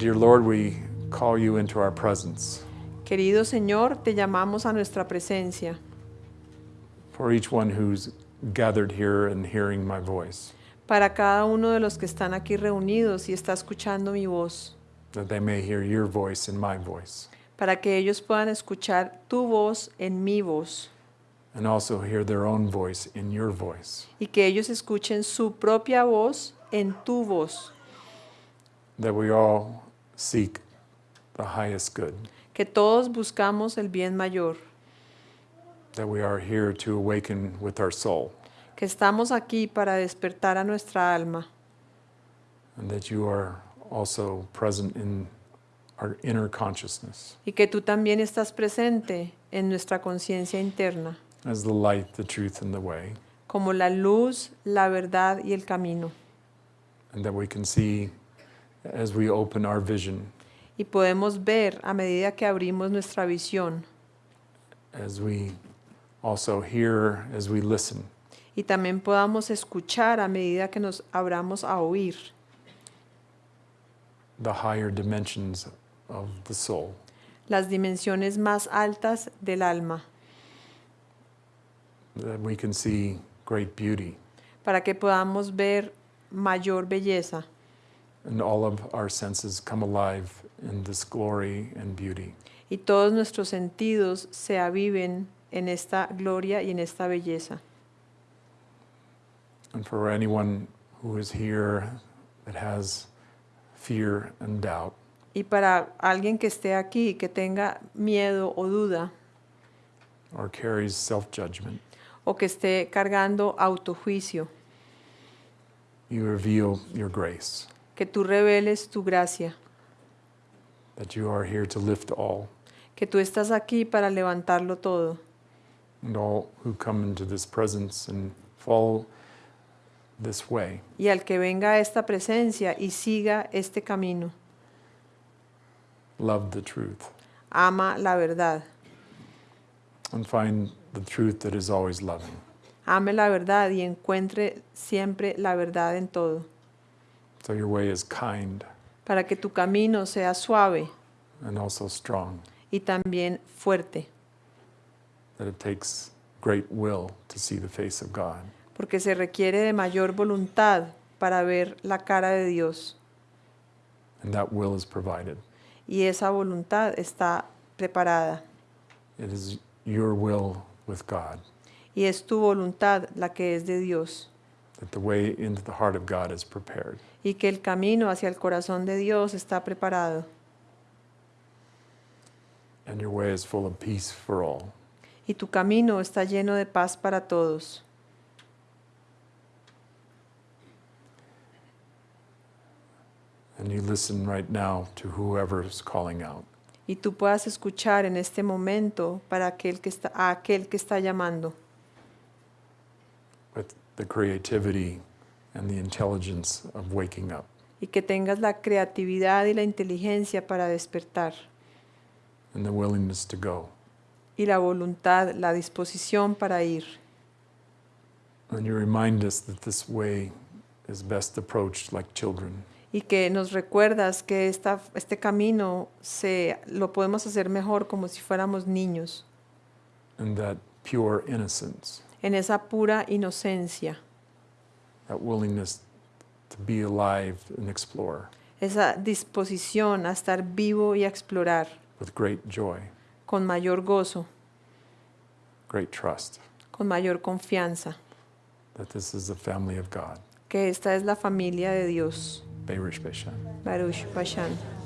Dear Lord, we call you into our presence. Querido Señor, te llamamos a nuestra presencia. For each one who's gathered here and hearing my voice, para cada uno de los que están aquí reunidos y está escuchando mi voz, that they may hear your voice and my voice, para que ellos puedan escuchar tu voz en mi voz. And also hear their own voice in your voice, y que ellos escuchen su propia voz en tu voz, that we all seek the highest good, que todos buscamos el bien mayor, that we are here to awaken with our soul, que estamos aquí para despertar a nuestra alma. And that you are also present in our inner consciousness. Y que tú también estás presente en nuestra conciencia interna, as the light, the truth, and the way, como la luz, la verdad y el camino. and that we can see as we open our vision, Y podemos ver a medida que abrimos nuestra visión. as we also hear, as we listen, y también podamos escuchar a medida que nos abramos a oír. The higher dimensions of the soul, las dimensiones más altas del alma, that we can see great beauty. Para que podamos ver mayor belleza and all of our senses come alive in this glory and beauty. y todos nuestros sentidos se aviven en esta gloria y en esta belleza. And for anyone who is here that has fear and doubt, Y para alguien que esté aquí, que tenga miedo o duda, or carries self judgment, o que esté cargando autojuicio, you reveal your grace, que tú reveles tu gracia, that you are here to lift all, que tú estás aquí para levantarlo todo. and all who come into this presence and follow this way. Y al que venga a esta presencia y siga este camino, love the truth. Ama la verdad, and find the truth that is always loving. ame la verdad y encuentre siempre la verdad en todo, So your way is kind para que tu camino sea suave and also strong, y también fuerte, that it takes great will to see the face of God. porque se requiere de mayor voluntad para ver la cara de Dios. And that will is provided. y esa voluntad está preparada. It is your will with God, y es tu voluntad la que es de Dios that the way into the heart of God is prepared. y que el camino hacia el corazón de Dios está preparado And your way is full of peace for all. y tu camino está lleno de paz para todos. And you listen right now to whoever is calling out. y tú puedas escuchar en este momento para aquel que está, a aquel que está llamando, the creativity and the intelligence of waking up y que tengas la creatividad y la inteligencia para despertar, and the willingness to go. y la voluntad, la disposición para ir. And you remind us that this way is best approached like children, Y que nos recuerdas que esta, este camino se, lo podemos hacer mejor como si fuéramos niños, and that pure innocence, en esa pura inocencia, that willingness to be alive and explore esa disposición a estar vivo y a explorar with great joy, con mayor gozo, great trust con mayor confianza, that this is the family of God. que esta es la familia de Dios. Baruch Bashan.